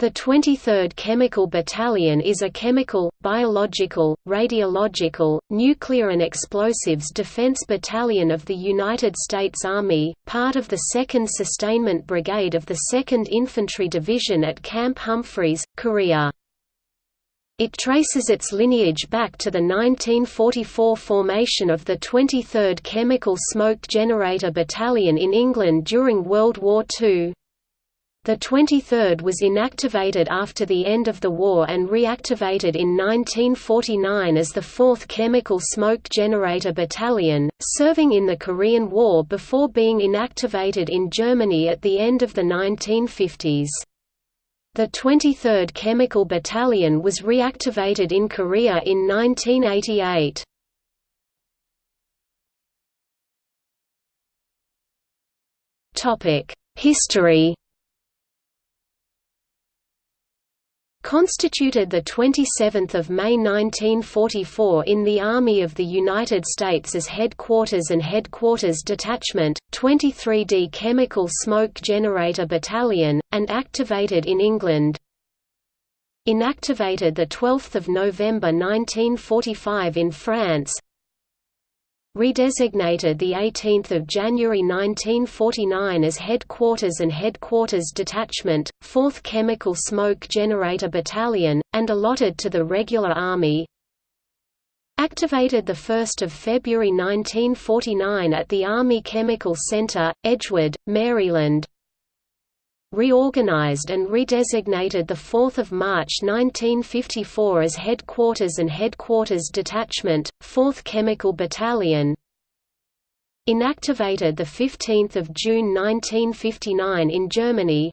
The 23rd Chemical Battalion is a chemical, biological, radiological, nuclear and explosives defense battalion of the United States Army, part of the 2nd Sustainment Brigade of the 2nd Infantry Division at Camp Humphreys, Korea. It traces its lineage back to the 1944 formation of the 23rd Chemical Smoke Generator Battalion in England during World War II. The 23rd was inactivated after the end of the war and reactivated in 1949 as the 4th Chemical Smoke Generator Battalion, serving in the Korean War before being inactivated in Germany at the end of the 1950s. The 23rd Chemical Battalion was reactivated in Korea in 1988. History Constituted 27 May 1944 in the Army of the United States as Headquarters and Headquarters Detachment, 23D Chemical Smoke Generator Battalion, and activated in England. Inactivated 12 November 1945 in France redesignated 18 January 1949 as Headquarters and Headquarters Detachment, 4th Chemical Smoke Generator Battalion, and allotted to the Regular Army. Activated 1 February 1949 at the Army Chemical Center, Edgewood, Maryland reorganized and redesignated 4 March 1954 as Headquarters and Headquarters Detachment, 4th Chemical Battalion. Inactivated 15 June 1959 in Germany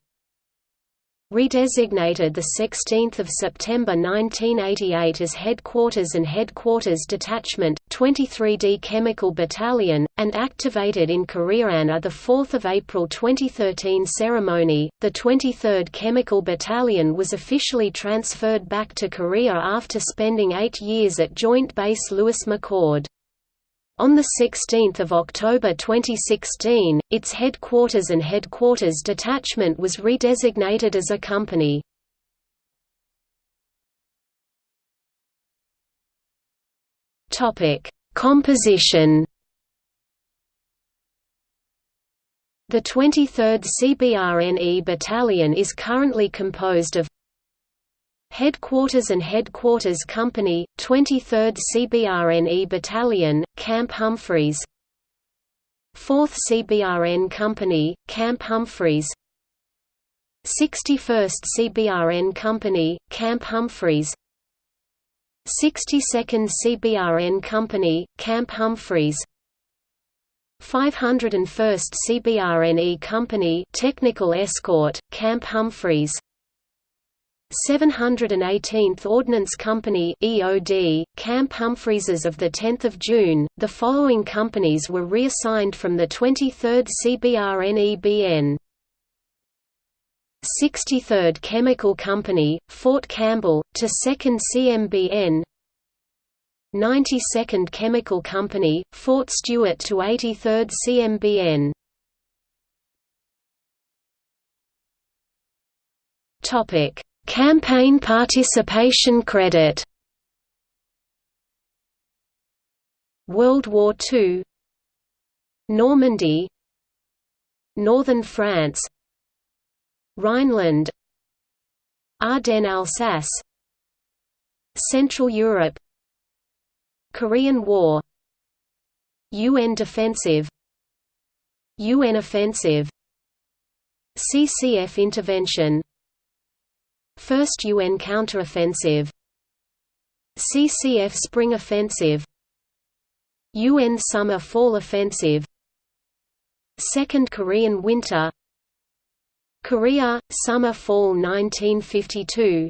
redesignated 16 September 1988 as Headquarters and Headquarters Detachment, 23D Chemical Battalion, and activated in Korean at 4 April 2013 ceremony. The 23rd Chemical Battalion was officially transferred back to Korea after spending eight years at Joint Base Lewis McChord. On 16 October 2016, its headquarters and headquarters detachment was redesignated as a company. Composition The 23rd CBRNE Battalion is currently composed of Headquarters and Headquarters Company, 23rd CBRNE Battalion, Camp Humphreys. 4th CBRN Company, Camp Humphreys. 61st CBRN Company, Camp Humphreys. 62nd CBRN Company, Camp Humphreys. 501st CBRNE Company Technical Escort, Camp Humphreys 718th Ordnance Company EOD, Camp Humphreys of 10 June, the following companies were reassigned from the 23rd CBRNEBN 63rd Chemical Company, Fort Campbell, to 2nd CMBN 92nd Chemical Company, Fort Stewart to 83rd CMBN Topic Campaign participation credit. World War II Normandy. Northern France. Rhineland. Ardennes-Alsace Central Europe. Korean War. UN Defensive. UN Offensive. CCF Intervention First UN counteroffensive CCF Spring Offensive. UN Summer-Fall Offensive. Second Korean Winter. Korea, Summer-Fall 1952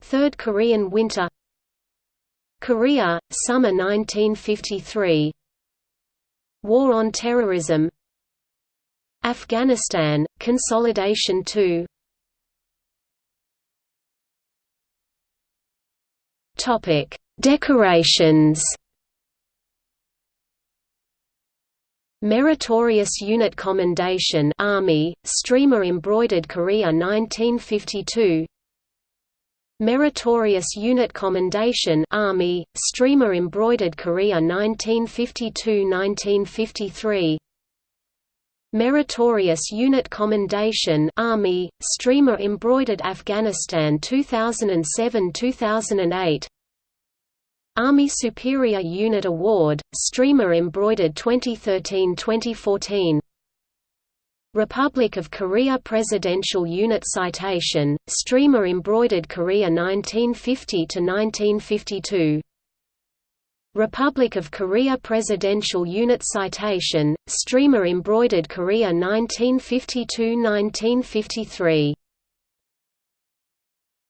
Third Korean Winter. Korea, Summer 1953 War on Terrorism. Afghanistan, Consolidation 2 Topic: Decorations. Meritorious Unit Commendation Army, Streamer Embroidered Korea 1952 Meritorious Unit Commendation Army, Streamer Embroidered Korea 1952–1953 Meritorious Unit Commendation Army, Streamer Embroidered Afghanistan 2007–2008 Army Superior Unit Award, Streamer Embroidered 2013–2014 Republic of Korea Presidential Unit Citation, Streamer Embroidered Korea 1950–1952 Republic of Korea Presidential Unit Citation, Streamer Embroidered Korea 1952–1953